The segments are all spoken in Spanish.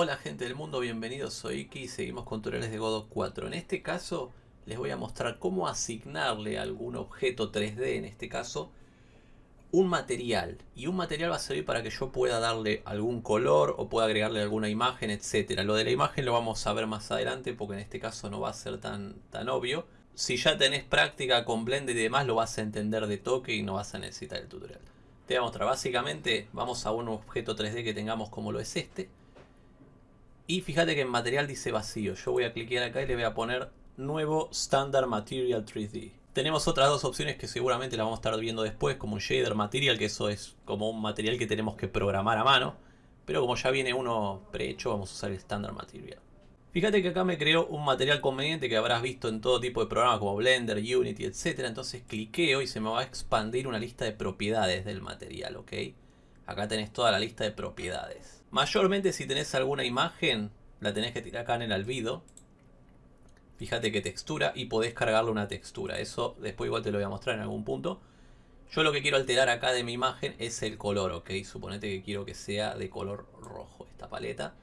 Hola gente del mundo, bienvenidos, soy Iki y seguimos con tutoriales de Godot 4. En este caso les voy a mostrar cómo asignarle a algún objeto 3D, en este caso, un material. Y un material va a servir para que yo pueda darle algún color o pueda agregarle alguna imagen, etcétera. Lo de la imagen lo vamos a ver más adelante porque en este caso no va a ser tan, tan obvio. Si ya tenés práctica con Blender y demás lo vas a entender de toque y no vas a necesitar el tutorial. Te voy a mostrar, básicamente vamos a un objeto 3D que tengamos como lo es este y fíjate que en material dice vacío. Yo voy a clicar acá y le voy a poner nuevo Standard Material 3D. Tenemos otras dos opciones que seguramente las vamos a estar viendo después, como un Shader Material, que eso es como un material que tenemos que programar a mano. Pero como ya viene uno prehecho, vamos a usar el Standard Material. Fíjate que acá me creó un material conveniente que habrás visto en todo tipo de programas como Blender, Unity, etc. Entonces cliqueo y se me va a expandir una lista de propiedades del material, ¿ok? Acá tenés toda la lista de propiedades. Mayormente si tenés alguna imagen, la tenés que tirar acá en el albedo. Fíjate que textura y podés cargarle una textura. Eso después igual te lo voy a mostrar en algún punto. Yo lo que quiero alterar acá de mi imagen es el color, ¿ok? Suponete que quiero que sea de color rojo esta paleta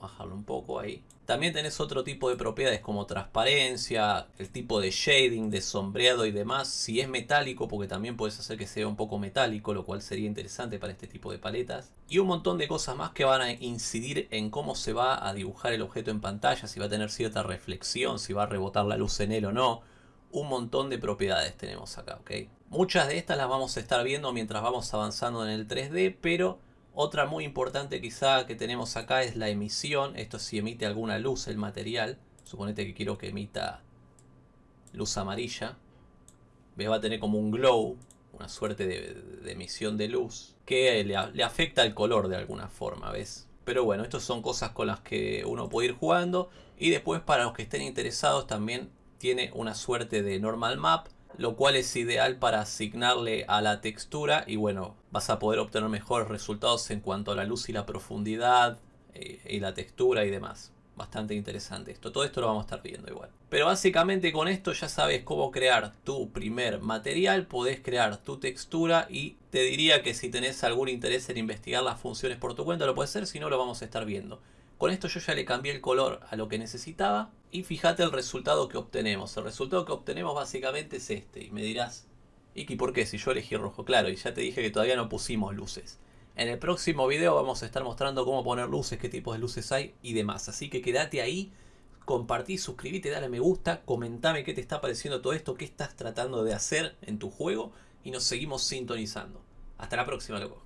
bajarlo un poco ahí. También tenés otro tipo de propiedades como transparencia, el tipo de shading, de sombreado y demás. Si es metálico, porque también puedes hacer que sea un poco metálico, lo cual sería interesante para este tipo de paletas. Y un montón de cosas más que van a incidir en cómo se va a dibujar el objeto en pantalla, si va a tener cierta reflexión, si va a rebotar la luz en él o no. Un montón de propiedades tenemos acá, ¿ok? Muchas de estas las vamos a estar viendo mientras vamos avanzando en el 3D, pero otra muy importante quizá que tenemos acá es la emisión. Esto si emite alguna luz el material. Suponete que quiero que emita luz amarilla. ¿Ves? Va a tener como un glow, una suerte de, emisión de luz que le, le, afecta el color de alguna forma, ¿ves? Pero bueno, estas son cosas con las que uno puede ir jugando. Y después para los que estén interesados también tiene una suerte de normal map lo cual es ideal para asignarle a la textura y bueno, vas a poder obtener mejores resultados en cuanto a la luz y la profundidad eh, y la textura y demás. Bastante interesante esto. Todo esto lo vamos a estar viendo igual. Pero básicamente con esto ya sabes cómo crear tu primer material. Podés crear tu textura y te diría que si tenés algún interés en investigar las funciones por tu cuenta lo puedes hacer. Si no lo vamos a estar viendo. Con esto yo ya le cambié el color a lo que necesitaba. Y fíjate el resultado que obtenemos. El resultado que obtenemos básicamente es este. Y me dirás, Iki, ¿por qué? Si yo elegí rojo. Claro, y ya te dije que todavía no pusimos luces. En el próximo video vamos a estar mostrando cómo poner luces, qué tipos de luces hay y demás. Así que quédate ahí, compartí, suscríbete, dale me gusta, comentame qué te está pareciendo todo esto, qué estás tratando de hacer en tu juego y nos seguimos sintonizando. Hasta la próxima, loco.